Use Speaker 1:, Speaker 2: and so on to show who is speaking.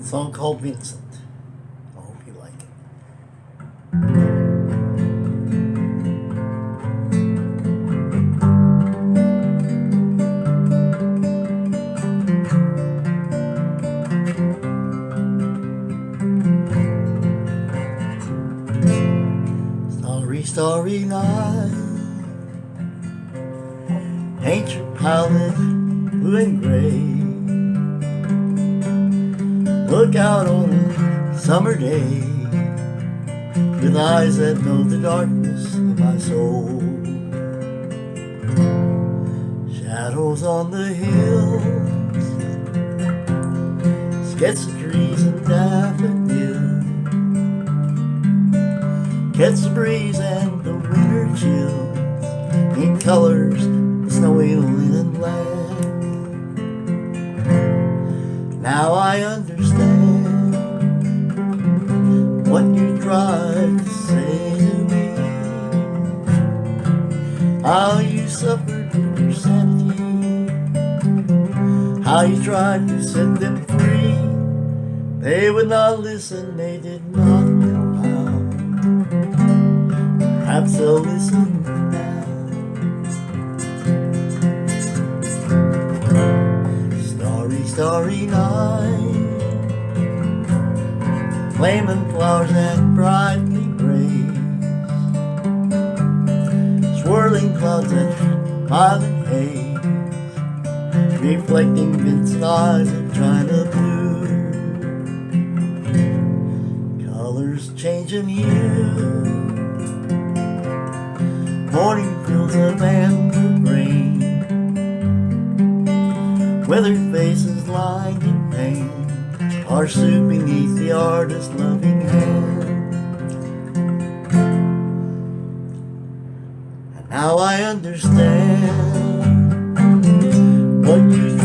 Speaker 1: a song called Vincent. I hope you like it. Starry, starry night. Your palette blue and gray. Look out on a summer day with eyes that know the darkness of my soul. Shadows on the hills, sketch the trees and daffodils. Catch the breeze and the winter chills in colors the snowy linen land. Now I understand what you tried to say to me. How you suffered your sanity. How you tried to set them free. They would not listen, they did not know how. Perhaps they'll listen now. Starry, starry night. Flaming flowers and brightly rays. Swirling clouds and violet haze. Reflecting eyes of China blue. Colors changing hue. Morning fills of amber grain Weathered faces lined in pain Are sued beneath the artist's loving hand. And now I understand What you